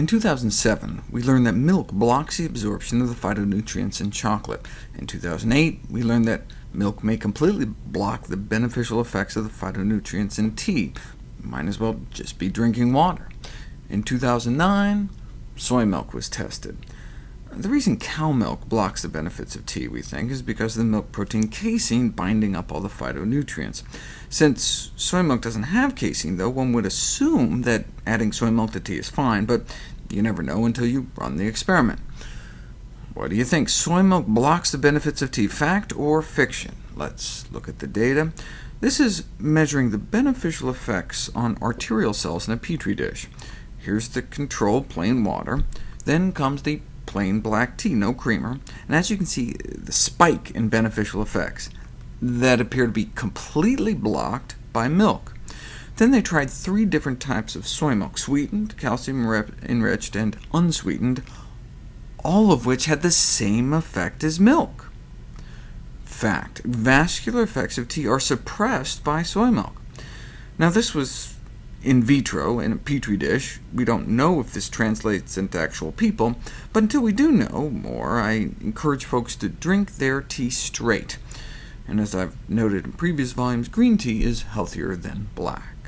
In 2007, we learned that milk blocks the absorption of the phytonutrients in chocolate. In 2008, we learned that milk may completely block the beneficial effects of the phytonutrients in tea. Might as well just be drinking water. In 2009, soy milk was tested. The reason cow milk blocks the benefits of tea, we think, is because of the milk protein casein binding up all the phytonutrients. Since soy milk doesn't have casein, though, one would assume that adding soy milk to tea is fine, but you never know until you run the experiment. What do you think? Soy milk blocks the benefits of tea, fact or fiction? Let's look at the data. This is measuring the beneficial effects on arterial cells in a Petri dish. Here's the control plain water. Then comes the plain black tea, no creamer, and as you can see, the spike in beneficial effects that appear to be completely blocked by milk. Then they tried three different types of soy milk, sweetened, calcium-enriched, and unsweetened, all of which had the same effect as milk. Fact: vascular effects of tea are suppressed by soy milk. Now, this was in vitro, in a petri dish. We don't know if this translates into actual people, but until we do know more, I encourage folks to drink their tea straight. And as I've noted in previous volumes, green tea is healthier than black.